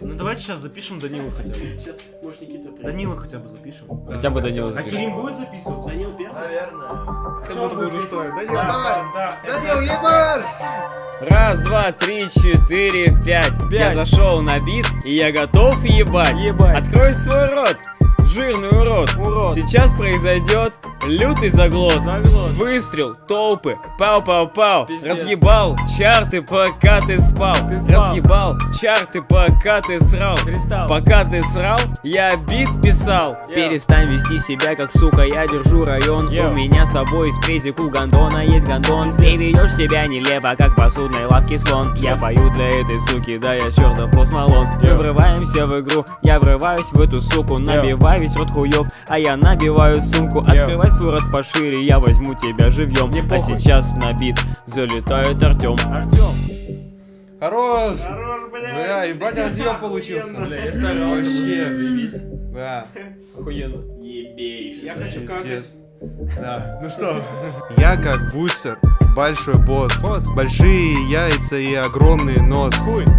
Ну давайте сейчас запишем Данилу хотя бы. Сейчас, может, Никита приедет. Данила хотя бы запишем. Хотя бы Данила А запишет. Терим будет записываться? Данил первый? Наверное. Как будто бы уже стоит. Данил, давай. Да. Данил, ебар! Раз, два, три, четыре, пять. Я зашел на бит, и я готов ебать. Ебать. Открой свой рот, жирный урод. Урод. Сейчас произойдет лютый заглот. Заглот. Выстрел, толпы, пау-пау-пау. Разъебал чарты, пока ты спал. Ты спал. Разъебал чарты, пока ты срал. Кристалл. Пока ты срал, я бит писал. Йоу. Перестань вести себя как сука, я держу район. Йоу. У меня с собой из презик у гондона есть гондон. Ты ведешь себя нелепо, как посудной лавке слон. Я пою для этой суки, да я чертов посмолон. Мы врываемся в игру, я врываюсь в эту суку. Набивай весь рот хуев, а я набиваю сумку. Открывай свой рот пошире, я возьму тебя живьем. Мне А похуй. сейчас на бит залетает Артем. Артем. Хорош! Хорош, бля. Бля, ебать разъем получился. Бля, я старался. Вообще. заебись. Да, Охуенно. Ебейший. Я хочу какать. Да. Ну что? Я как бустер, большой босс. Большие яйца и огромный нос.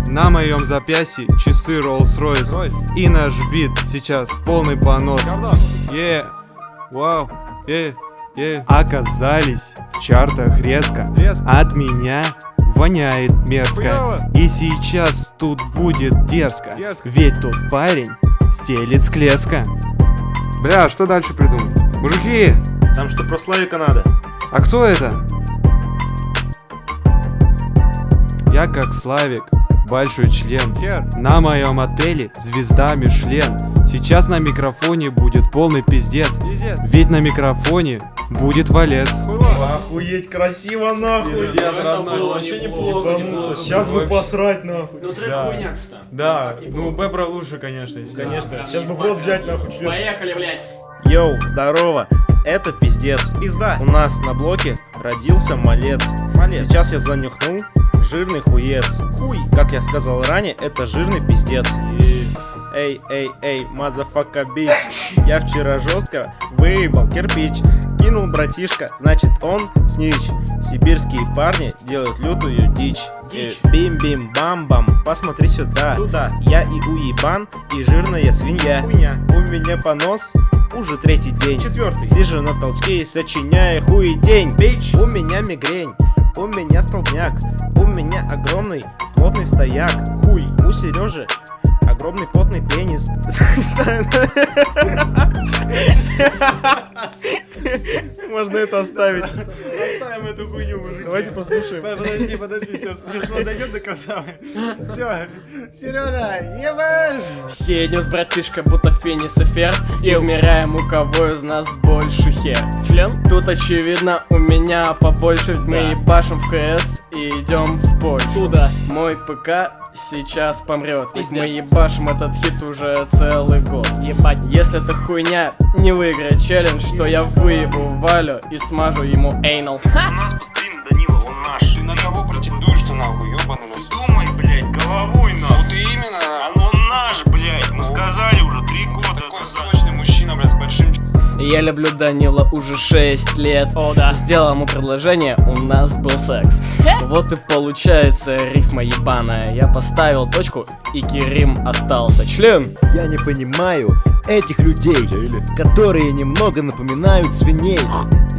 На моем запястье часы Rolls-Royce. И наш бит сейчас полный понос. Е, вау, е, е. Оказались в чартах резко. От меня воняет мерзко. И сейчас тут будет дерзко. Ведь тот парень стелит склеска. Бля, что дальше придумать? Мужики, Там что, про Славика надо? а кто это? Я как Славик, большой член. На моем отеле звезда Мишлен. Сейчас на микрофоне будет полный пиздец. Ведь на микрофоне будет валец. Охуеть, красиво нахуй. Это было вообще неплохо, неплохо. Сейчас бы посрать нахуй. Ну трек Да. хуйня, кстати. Да, ну Бебра лучше, конечно, Конечно. Сейчас бы в рот взять нахуй член. Поехали, блядь. Yo, здорово. Это пиздец. Пизда. У нас на блоке родился малец. Сейчас я занюхнул жирный хуец. Хуй. Как я сказал ранее, это жирный пиздец. Эй, эй, эй, motherfucker bitch. Я вчера жестко выебал кирпич. Кинул братишка, значит он snitch. Сибирские парни делают лютую дичь. Дичь. Э, Бим-бим-бам-бам, посмотри сюда. Туда. Я и уебан, и жирная свинья. Хуйня. У меня понос, уже третий день. Четвертый. Сижу на толчке и сочиняю хуетень. Бич. У меня мигрень. У меня столбняк, у меня огромный плотный стояк. Хуй, у Сережи огромный плотный пенис. Можно это оставить. Оставим эту хуйню, мужики. Давайте послушаем. Подожди, подожди, сейчас, сейчас он дойдет до конца. Все, Сережа, ебашь! Сидим с братишкой, будто финис и фер Измеряем, у кого из нас больше хер Член? Тут очевидно, у меня побольше ведь Мы ебашим в КС и идем в Польшу Туда Мой ПК сейчас помрет Ведь мы ебашим этот хит уже целый год Ебать Если эта хуйня не выиграет челлендж То я выебу Валю и смажу ему эйнал У нас пасприн Данила, он наш. Ты на кого претендуешь-то нахуй, ёбаный нос? Думай, блядь, головой нахуй. Вот именно. А он наш, блядь. Мы сказали уже три года. Такой сочный мужчина, блядь, с большим Я люблю Данила уже 6 лет О, да Сделал ему предложение, у нас был секс Вот и получается рифма ебаная Я поставил точку, и Керим остался Член Я не понимаю этих людей, которые немного напоминают свиней.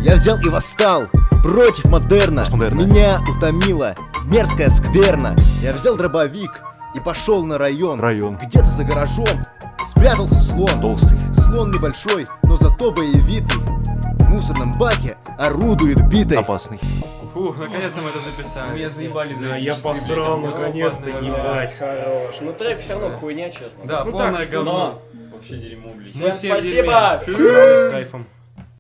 Я взял и восстал против модерна. Меня утомила мерзкая скверна. Я взял дробовик и пошел на район. Район. Где-то за гаражом спрятался слон. Толстый. Слон небольшой, но зато боевитый. В мусорном баке орудует битой. Опасный. Фух, наконец-то мы это записали. Меня заебали за Я посрал наконец-то, ебать. Хорош Ну трек все равно хуйня, честно Да, Ну полное говно. Вообще дерьмо, блядь. Всем все спасибо. С кайфом.